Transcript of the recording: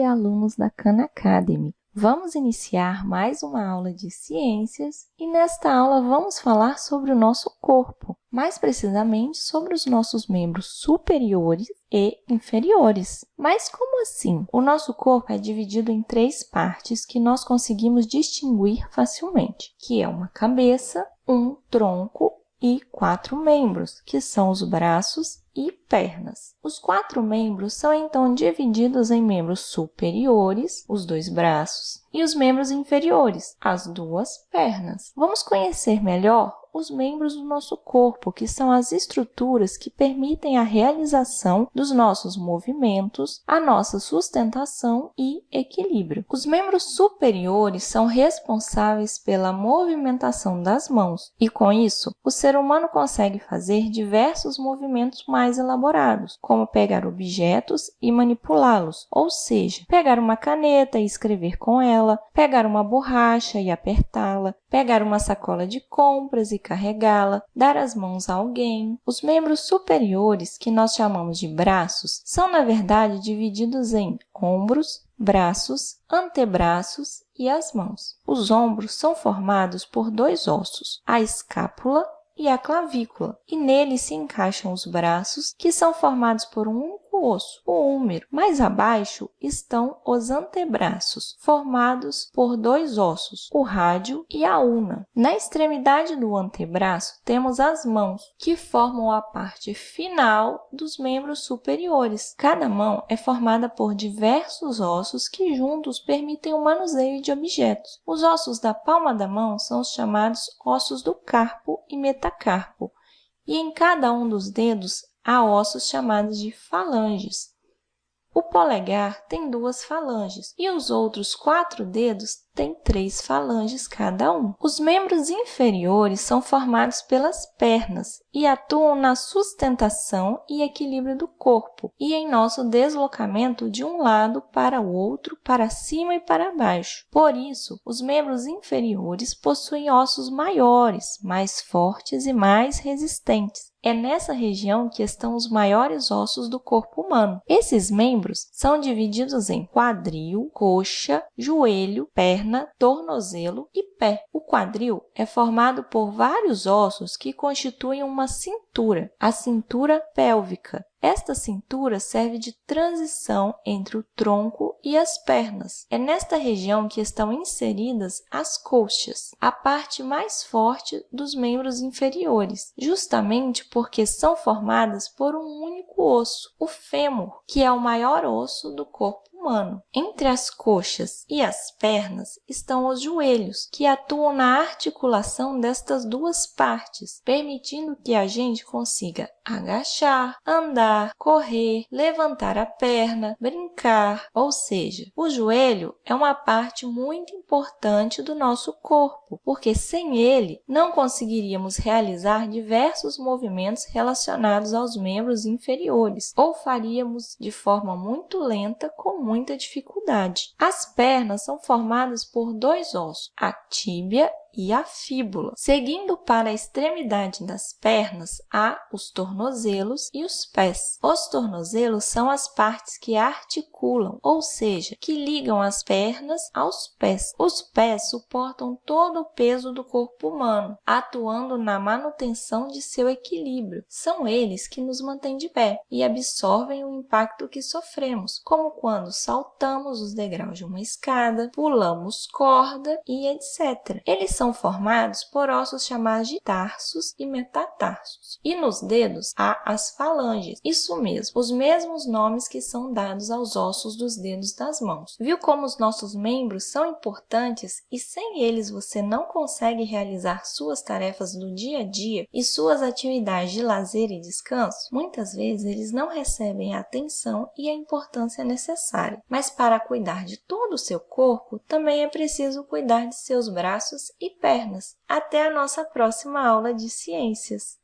dia, alunos da Khan Academy! Vamos iniciar mais uma aula de ciências e nesta aula vamos falar sobre o nosso corpo, mais precisamente sobre os nossos membros superiores e inferiores. Mas como assim? O nosso corpo é dividido em três partes que nós conseguimos distinguir facilmente, que é uma cabeça, um tronco e quatro membros, que são os braços e pernas. Os quatro membros são, então, divididos em membros superiores, os dois braços, e os membros inferiores, as duas pernas. Vamos conhecer melhor os membros do nosso corpo, que são as estruturas que permitem a realização dos nossos movimentos, a nossa sustentação e equilíbrio. Os membros superiores são responsáveis pela movimentação das mãos e, com isso, o ser humano consegue fazer diversos movimentos mais elaborados, como pegar objetos e manipulá-los, ou seja, pegar uma caneta e escrever com ela, pegar uma borracha e apertá-la, pegar uma sacola de compras e carregá-la, dar as mãos a alguém. Os membros superiores, que nós chamamos de braços, são, na verdade, divididos em ombros, braços, antebraços e as mãos. Os ombros são formados por dois ossos, a escápula e a clavícula, e nele se encaixam os braços, que são formados por um osso, o húmero. Mais abaixo estão os antebraços, formados por dois ossos, o rádio e a una. Na extremidade do antebraço temos as mãos, que formam a parte final dos membros superiores. Cada mão é formada por diversos ossos que juntos permitem o manuseio de objetos. Os ossos da palma da mão são os chamados ossos do carpo e metacarpo, e em cada um dos dedos há ossos chamados de falanges. O polegar tem duas falanges e os outros quatro dedos têm três falanges cada um. Os membros inferiores são formados pelas pernas e atuam na sustentação e equilíbrio do corpo e em nosso deslocamento de um lado para o outro, para cima e para baixo. Por isso, os membros inferiores possuem ossos maiores, mais fortes e mais resistentes. É nessa região que estão os maiores ossos do corpo humano. Esses membros são divididos em quadril, coxa, joelho, perna, tornozelo e pé. O quadril é formado por vários ossos que constituem uma cintura, a cintura pélvica, esta cintura serve de transição entre o tronco e as pernas. É nesta região que estão inseridas as coxas, a parte mais forte dos membros inferiores, justamente porque são formadas por um único osso, o fêmur, que é o maior osso do corpo humano. Entre as coxas e as pernas estão os joelhos, que atuam na articulação destas duas partes, permitindo que a gente consiga agachar, andar, correr, levantar a perna, brincar. Ou seja, o joelho é uma parte muito importante do nosso corpo, porque sem ele não conseguiríamos realizar diversos movimentos relacionados aos membros inferiores, ou faríamos de forma muito lenta com muita dificuldade. As pernas são formadas por dois ossos, a tíbia e a fíbula. Seguindo para a extremidade das pernas, há os tornozelos e os pés. Os tornozelos são as partes que articulam, ou seja, que ligam as pernas aos pés. Os pés suportam todo o peso do corpo humano, atuando na manutenção de seu equilíbrio. São eles que nos mantêm de pé e absorvem o impacto que sofremos, como quando saltamos os degraus de uma escada, pulamos corda e etc. Eles são formados por ossos chamados de tarsos e metatarsos. E nos dedos há as falanges, isso mesmo, os mesmos nomes que são dados aos ossos dos dedos das mãos. Viu como os nossos membros são importantes e sem eles você não consegue realizar suas tarefas do dia a dia e suas atividades de lazer e descanso? Muitas vezes eles não recebem a atenção e a importância necessária, mas para cuidar de todo o seu corpo, também é preciso cuidar de seus braços pernas. Até a nossa próxima aula de ciências!